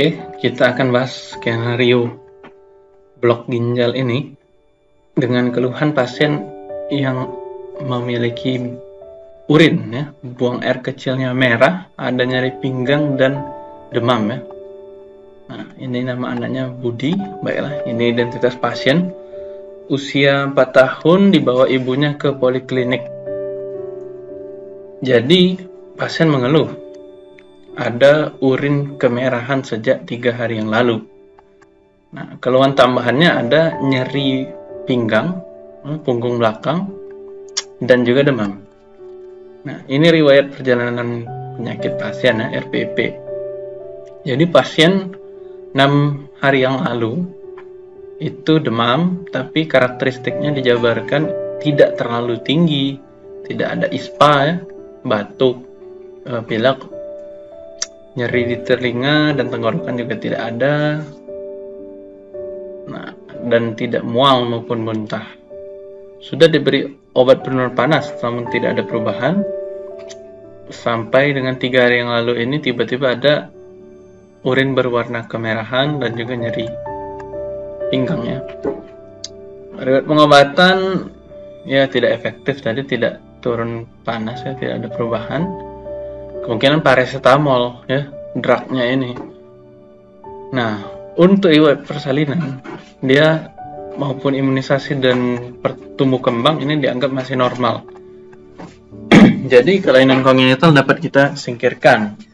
Oke, kita akan bahas skenario blok ginjal ini dengan keluhan pasien yang memiliki urin ya, buang air kecilnya merah, ada nyeri pinggang dan demam ya. Nah, ini nama anaknya Budi. Baiklah, ini identitas pasien. Usia 4 tahun dibawa ibunya ke poliklinik. Jadi, pasien mengeluh ada urin kemerahan sejak tiga hari yang lalu. Nah, keluhan tambahannya ada nyeri pinggang, hmm, punggung belakang, dan juga demam. Nah, ini riwayat perjalanan penyakit pasien ya, RPP. Jadi pasien 6 hari yang lalu itu demam tapi karakteristiknya dijabarkan tidak terlalu tinggi tidak ada ispa ya batuk eh, pilek nyeri di telinga dan tenggorokan juga tidak ada nah dan tidak mual maupun muntah sudah diberi obat penurun panas namun tidak ada perubahan sampai dengan tiga hari yang lalu ini tiba-tiba ada urin berwarna kemerahan dan juga nyeri pinggangnya. Riwayat pengobatan ya tidak efektif tadi tidak turun panas ya tidak ada perubahan. Kemungkinan paracetamol ya drugnya ini. Nah untuk riwayat persalinan dia maupun imunisasi dan pertumbuh kembang ini dianggap masih normal. Jadi kelainan kongenital dapat kita singkirkan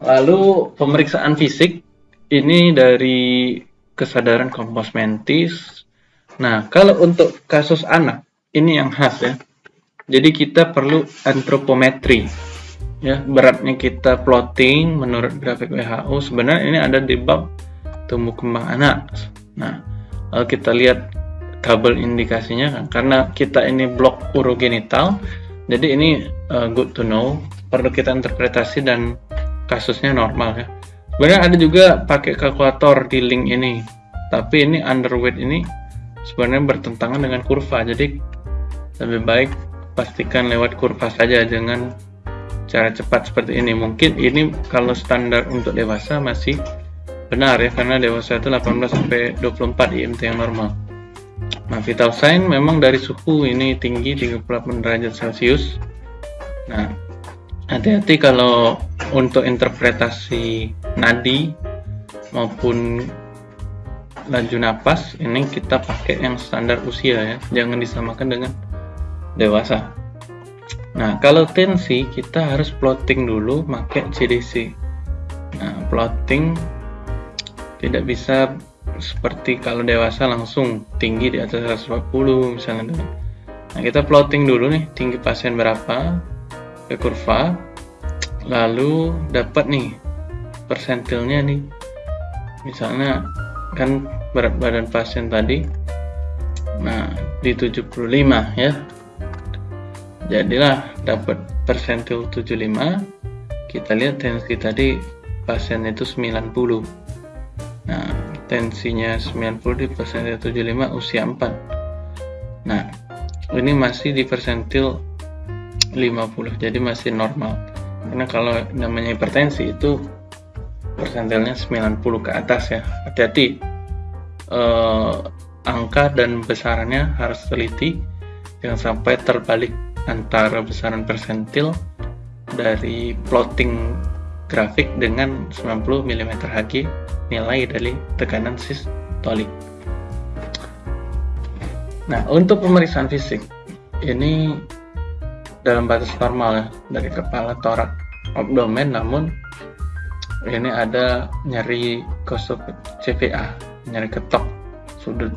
Lalu pemeriksaan fisik ini dari kesadaran kompos mentis. Nah, kalau untuk kasus anak ini yang khas ya. Jadi kita perlu antropometri. Ya, beratnya kita plotting menurut grafik WHO. Sebenarnya ini ada di bab tumbuh kembang anak. Nah, kalau kita lihat tabel indikasinya kan karena kita ini blok urogenital. Jadi ini uh, good to know, perlu kita interpretasi dan kasusnya normal ya sebenarnya ada juga pakai kalkulator di link ini tapi ini underweight ini sebenarnya bertentangan dengan kurva jadi lebih baik pastikan lewat kurva saja dengan cara cepat seperti ini. Mungkin ini kalau standar untuk dewasa masih benar ya karena dewasa itu 18 sampai 24 IMT yang normal. Nah vital sign memang dari suhu ini tinggi 38 derajat celcius. Nah hati-hati kalau untuk interpretasi nadi maupun laju napas ini kita pakai yang standar usia ya. Jangan disamakan dengan dewasa nah kalau tensi kita harus plotting dulu pakai CDC nah plotting tidak bisa seperti kalau dewasa langsung tinggi di atas 140 misalnya. Nah kita plotting dulu nih tinggi pasien berapa ke kurva lalu dapat nih persentilnya nih. Misalnya kan berat badan pasien tadi nah di 75 ya jadilah dapat persentil 75 kita lihat tensi tadi pasien itu 90 nah tensinya 90 di persentil 75 usia 4 nah ini masih di persentil 50 jadi masih normal. Karena kalau namanya hipertensi itu persentilnya 90 ke atas ya. Hati-hati. Eh, angka dan besarannya harus teliti jangan sampai terbalik antara besaran persentil dari plotting grafik dengan 90 mm Hg nilai dari tekanan sistolik nah untuk pemeriksaan fisik ini dalam batas normal ya dari kepala torak abdomen namun ini ada nyeri kosop CVA nyeri ketok sudut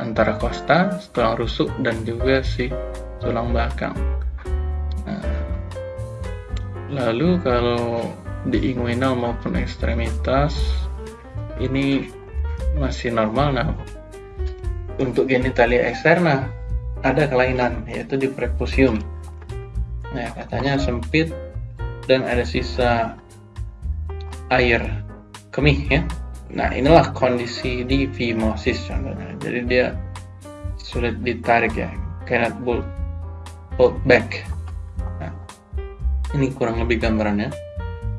antara kosta, tulang rusuk dan juga si tulang belakang nah, lalu kalau di inguinal maupun ekstremitas ini masih normal nah untuk genitalia eksterna ada kelainan yaitu di prepusium Nah, katanya sempit dan ada sisa air kemih ya. Nah, inilah kondisi di phimosis contohnya. Jadi dia sulit ditarik ya, cannot pull, pull back. Nah, ini kurang lebih gambarannya.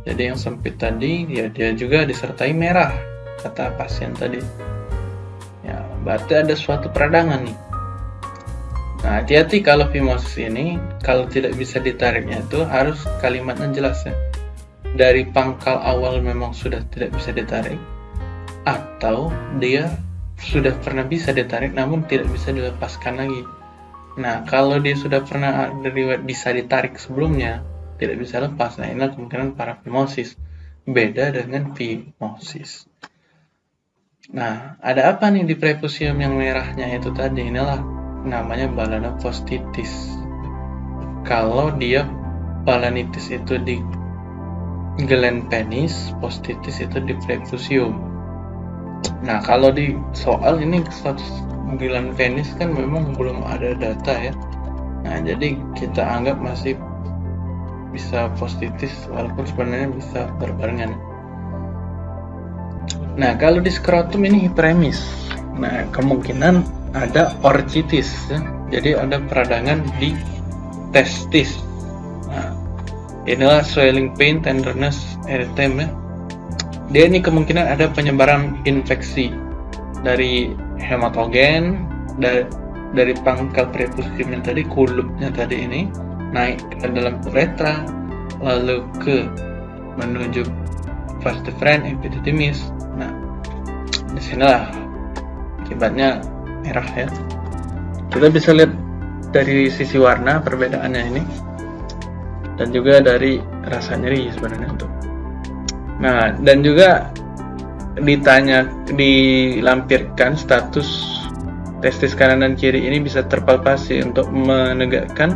Jadi yang sempit tadi ya dia juga disertai merah kata pasien tadi. Ya, berarti ada suatu peradangan nih. Nah, hati-hati kalau fimosis ini kalau tidak bisa ditariknya itu harus kalimatnya jelas ya. Dari pangkal awal memang sudah tidak bisa ditarik atau dia sudah pernah bisa ditarik namun tidak bisa dilepaskan lagi. Nah, kalau dia sudah pernah bisa ditarik sebelumnya, tidak bisa lepas, nah inilah kemungkinan parafimosis. Beda dengan fimosis. Nah, ada apa nih di prepusium yang merahnya itu tadi? Inilah namanya balana postitis. Kalau dia balanitis itu di gland penis, postitis itu di prepusium. Nah, kalau di soal ini gland penis kan memang belum ada data ya. Nah, jadi kita anggap masih bisa positif walaupun sebenarnya bisa berbarengan. Nah, kalau di skrotum ini hiperemis. Nah, kemungkinan ada orchitis ya. Jadi ada peradangan di testis. Nah, inilah swelling pain, tenderness, erythema. Ya. Dia ini kemungkinan ada penyebaran infeksi dari hematogen dari dari pangkal prepusium tadi kulupnya tadi ini naik ke dalam uretra lalu ke menuju vas deferens epididymis nah di sinilah akibatnya merah ya. Kita bisa lihat dari sisi warna perbedaannya ini dan juga dari rasa nyeri sebenarnya untuk nah dan juga ditanya dilampirkan status testis kanan dan kiri ini bisa terpalpasi untuk menegakkan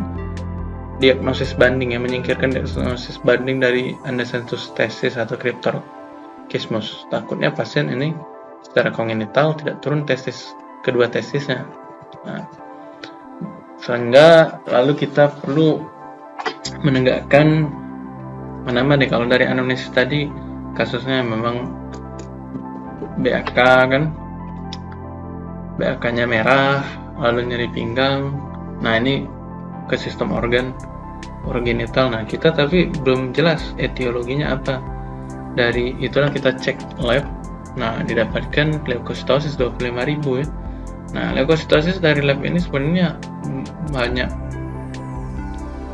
diagnosis banding yang menyingkirkan diagnosis banding dari andesensus testis atau cryptorchismus. Takutnya pasien ini secara kongenital tidak turun testis kedua testisnya. Nah, sehingga lalu kita perlu menegakkan mana deh kalau dari anamnesis tadi kasusnya memang BAK kan. BAK nya merah lalu nyeri pinggang. Nah ini ke sistem organ orgenital. Nah kita tapi belum jelas etiologinya apa. Dari itulah kita cek lab. Nah didapatkan leukositosis 25.000 ya. Nah leukositosis dari lab ini sebenarnya banyak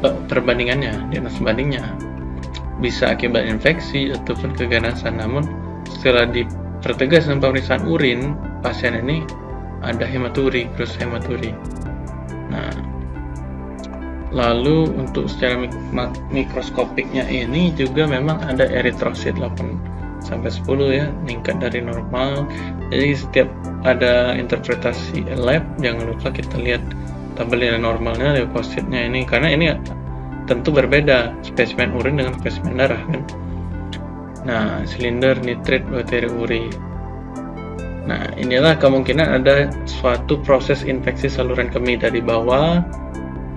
perbandingannya diagnosis bandingnya. Bisa akibat infeksi ataupun keganasan. Namun setelah di Tertegas dengan pemeriksaan urin, pasien ini ada hematuri, terus hematuri. Nah, lalu untuk secara mik mikroskopiknya ini juga memang ada eritrosit 8 sampai 10 ya, meningkat dari normal. Jadi setiap ada interpretasi lab, jangan lupa kita lihat tabel normalnya leukositnya ini karena ini tentu berbeda spesimen urin dengan spesimen darah kan. Nah, silinder nitrit bakteri uri. Nah, inilah kemungkinan ada suatu proses infeksi saluran kemih dari bawah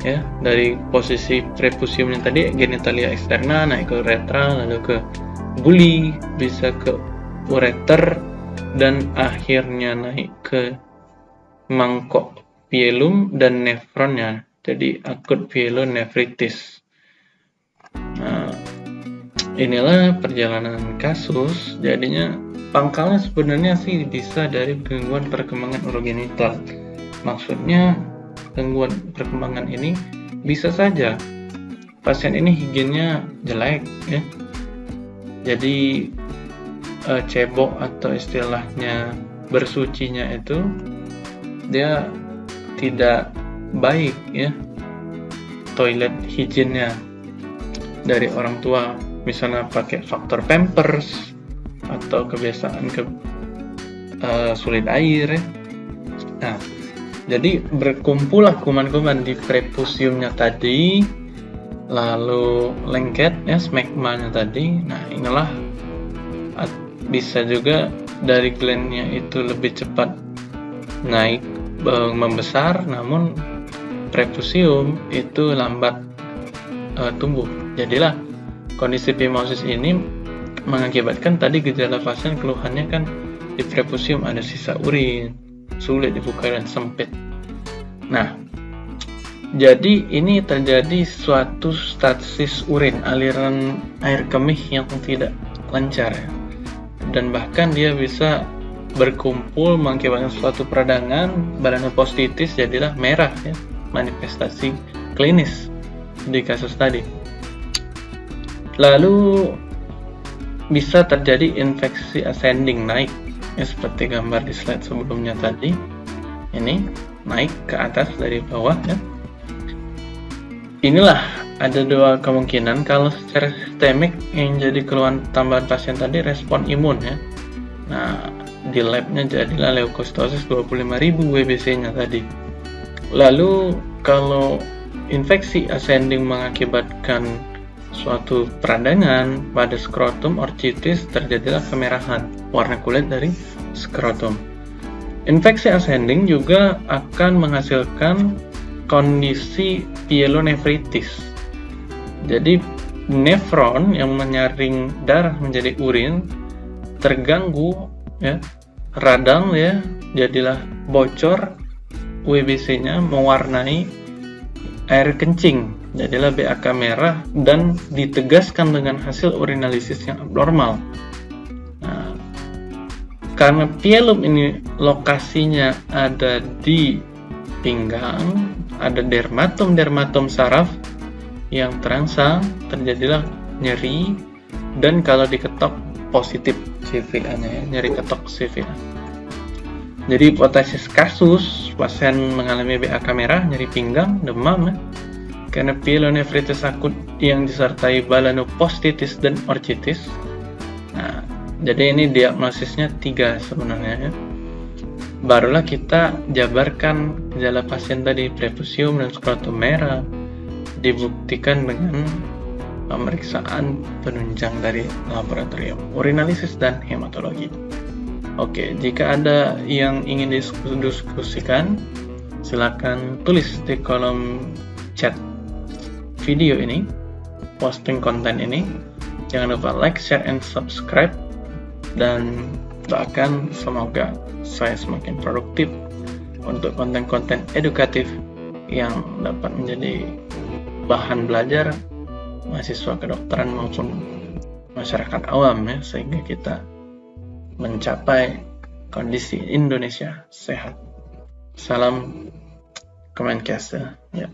ya, dari posisi prepusium yang tadi genitalia eksterna naik ke uretra lalu ke buli, bisa ke ureter dan akhirnya naik ke mangkok pielum dan nefronnya. Jadi akut pielonefritis. Nah, inilah perjalanan kasus jadinya pangkalnya sebenarnya sih bisa dari gangguan perkembangan urogenital maksudnya gangguan perkembangan ini bisa saja pasien ini higiennya jelek ya. Jadi e, cebok atau istilahnya bersucinya itu dia tidak baik ya. Toilet higiennya dari orang tua misalnya pakai faktor pampers atau kebiasaan ke uh, sulit air ya. Nah, jadi berkumpullah kuman-kuman di prepusiumnya tadi, lalu lengket ya smegmanya tadi. Nah, inilah bisa juga dari glandnya itu lebih cepat naik membesar, namun prepusium itu lambat uh, tumbuh. Jadilah Kondisi phimosis ini mengakibatkan tadi gejala pasien keluhannya kan di prepusium ada sisa urin, sulit dibuka dan sempit. Nah, Jadi ini terjadi suatu stasis urin, aliran air kemih yang tidak lancar ya. Dan bahkan dia bisa berkumpul mengakibatkan suatu peradangan, melanopostitis jadilah merah ya, manifestasi klinis di kasus tadi. Lalu bisa terjadi infeksi ascending naik. Ya seperti gambar di slide sebelumnya tadi. Ini naik ke atas dari bawah ya. Inilah ada dua kemungkinan kalau secara sistemik yang jadi keluhan tambahan pasien tadi respon imun ya. Nah di labnya jadilah leukositosis 25.000 WBC nya tadi. Lalu kalau infeksi ascending mengakibatkan suatu peradangan pada skrotum orchitis terjadilah kemerahan warna kulit dari skrotum infeksi ascending juga akan menghasilkan kondisi pyelonefritis. Jadi nefron yang menyaring darah menjadi urin terganggu ya, radang ya, jadilah bocor WBC-nya mewarnai air kencing, jadilah BAK merah dan ditegaskan dengan hasil urinalisis yang abnormal. Nah, karena pielum ini lokasinya ada di pinggang, ada dermatom-dermatom saraf yang terangsang, terjadilah nyeri, dan kalau diketok positif CVA-nya ya, nyeri ketok CVA. Jadi hipotesis kasus pasien mengalami BAK merah, nyeri pinggang, demam ya, karena pielonefritis akut yang disertai balanopostitis dan orchitis. Nah, jadi ini diagnosisnya tiga sebenarnya ya barulah kita jabarkan gejala pasien tadi prepusium dan skrotum merah dibuktikan dengan pemeriksaan penunjang dari laboratorium urinalisis dan hematologi. Oke, jika ada yang ingin diskusikan, silakan tulis di kolom chat video ini, posting konten ini. Jangan lupa like, share, and subscribe, dan doakan semoga saya semakin produktif untuk konten-konten edukatif yang dapat menjadi bahan belajar mahasiswa kedokteran maupun masyarakat awam ya sehingga kita mencapai kondisi Indonesia sehat. Salam Kemenkes ya.